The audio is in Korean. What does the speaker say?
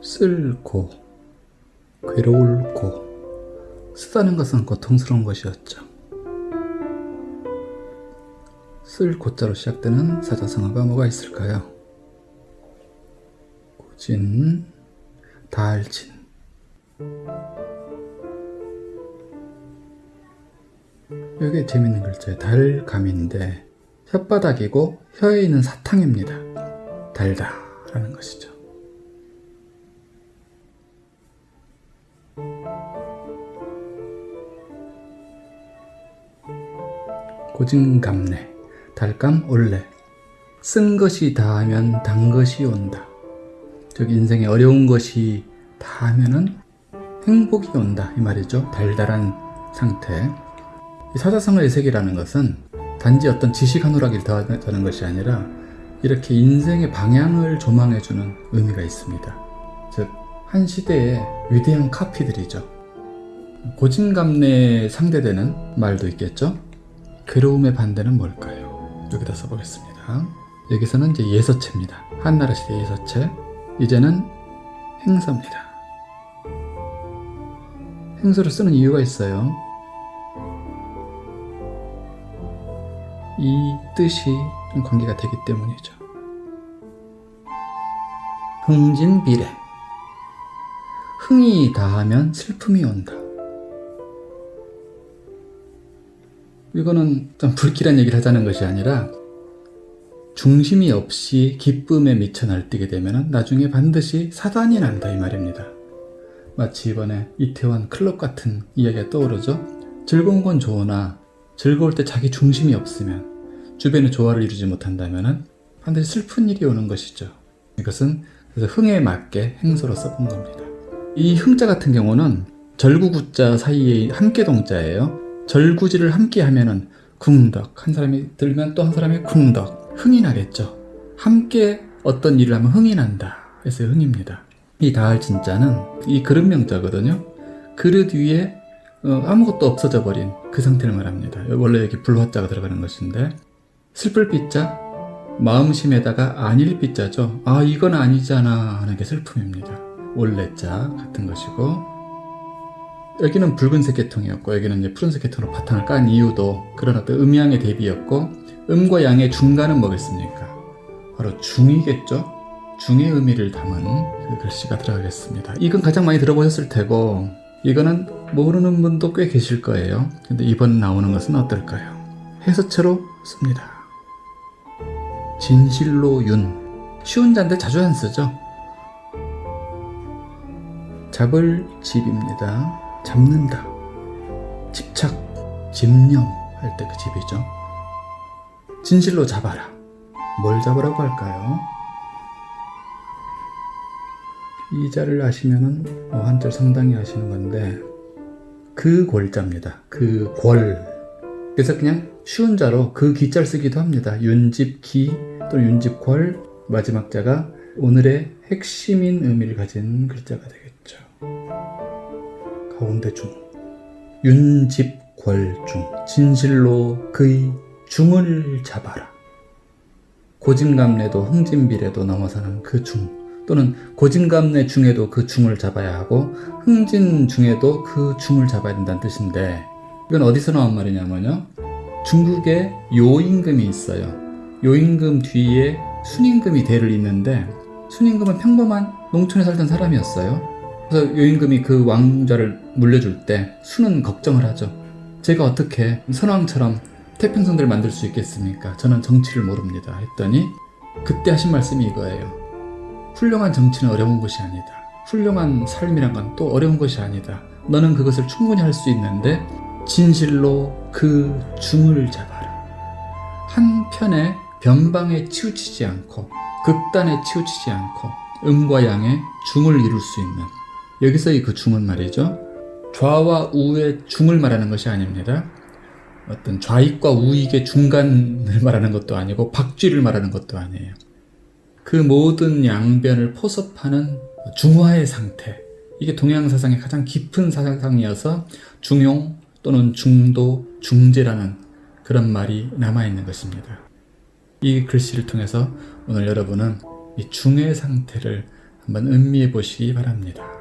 쓸고 괴로울 고 쓰다는 것은 고통스러운 것이었죠. 쓸 고자로 시작되는 사자성어가 뭐가 있을까요? 고진, 달진 여기 재밌는 글자예요. 달감인데 혓바닥이고 혀에 있는 사탕입니다. 달다라는 것이죠. 고진감래, 달감 올래. 쓴 것이 다하면 단 것이 온다. 즉 인생에 어려운 것이 다하면은 행복이 온다 이 말이죠. 달달한 상태. 이 사자성어 의색이라는 것은 단지 어떤 지식 한 오락을 더하는 것이 아니라 이렇게 인생의 방향을 조망해주는 의미가 있습니다. 즉, 한 시대의 위대한 카피들이죠. 고진감래에 상대되는 말도 있겠죠? 괴로움의 반대는 뭘까요? 여기다 써보겠습니다. 여기서는 이제 예서체입니다. 한나라 시대 예서체. 이제는 행서입니다. 행서를 쓰는 이유가 있어요. 이 뜻이 좀 관계가 되기 때문이죠. 흥진비례 흥이 다하면 슬픔이 온다. 이거는 좀 불길한 얘기를 하자는 것이 아니라 중심이 없이 기쁨에 미쳐 날뛰게 되면 나중에 반드시 사단이 난다 이 말입니다. 마치 이번에 이태원 클럽 같은 이야기가 떠오르죠. 즐거운 건 좋으나 즐거울 때 자기 중심이 없으면 주변의 조화를 이루지 못한다면 반드시 슬픈 일이 오는 것이죠. 이것은 그래서 흥에 맞게 행소로 써본 겁니다. 이 흥자 같은 경우는 절구구자 사이에 함께 동자예요. 절구지를 함께 하면은 쿵덕 한 사람이 들면 또 한 사람이 쿵덕 흥이 나겠죠. 함께 어떤 일을 하면 흥이 난다. 그래서 흥입니다. 이 다할 진짜는 이 그릇 명자거든요. 그릇 위에 어, 아무것도 없어져 버린 그 상태를 말합니다. 원래 여기 불화자가 들어가는 것인데 슬플 빗자 마음심에다가 아닐 빗자죠. 아 이건 아니잖아 하는 게 슬픔입니다. 올레자 같은 것이고 여기는 붉은색 계통이었고 여기는 이제 푸른색 계통으로 바탕을 깐 이유도 그런 어떤 음양의 대비였고 음과 양의 중간은 뭐겠습니까? 바로 중이겠죠. 중의 의미를 담은 그 글씨가 들어가겠습니다. 이건 가장 많이 들어보셨을 테고 이거는 모르는 분도 꽤 계실 거예요. 근데 이번 나오는 것은 어떨까요? 해서체로 씁니다. 진실로 윤 쉬운 자인데 자주 안 쓰죠. 잡을 집입니다. 잡는다. 집착, 집념 할 때 그 집이죠. 진실로 잡아라. 뭘 잡으라고 할까요? 이 자를 아시면은 어, 한자 상당히 아시는 건데 그 골자입니다. 그 골. 그래서 그냥 쉬운 자로 그 기자를 쓰기도 합니다. 윤집 기 또는 윤집 골 마지막 자가 오늘의 핵심인 의미를 가진 글자가 되겠죠. 가운데 중 윤집골중 진실로 그의 중을 잡아라. 고진감래도 흥진비례도 넘어서는 그 중. 또는 고진감래 중에도 그 중을 잡아야 하고 흥진 중에도 그 중을 잡아야 된다는 뜻인데 이건 어디서 나온 말이냐면요 중국에 요임금이 있어요 요임금 뒤에 순임금이 대를 잇는데 순임금은 평범한 농촌에 살던 사람이었어요 그래서 요임금이 그 왕자를 물려줄 때 순은 걱정을 하죠 제가 어떻게 선왕처럼 태평성대를 만들 수 있겠습니까 저는 정치를 모릅니다 했더니 그때 하신 말씀이 이거예요 훌륭한 정치는 어려운 것이 아니다. 훌륭한 삶이란 건 또 어려운 것이 아니다. 너는 그것을 충분히 할 수 있는데 진실로 그 중을 잡아라. 한편의 변방에 치우치지 않고 극단에 치우치지 않고 음과 양의 중을 이룰 수 있는 여기서의 그 중은 말이죠. 좌와 우의 중을 말하는 것이 아닙니다. 어떤 좌익과 우익의 중간을 말하는 것도 아니고 박쥐를 말하는 것도 아니에요. 그 모든 양변을 포섭하는 중화의 상태 이게 동양사상의 가장 깊은 사상이어서 중용 또는 중도, 중재라는 그런 말이 남아있는 것입니다. 이 글씨를 통해서 오늘 여러분은 이 중의 상태를 한번 음미해 보시기 바랍니다.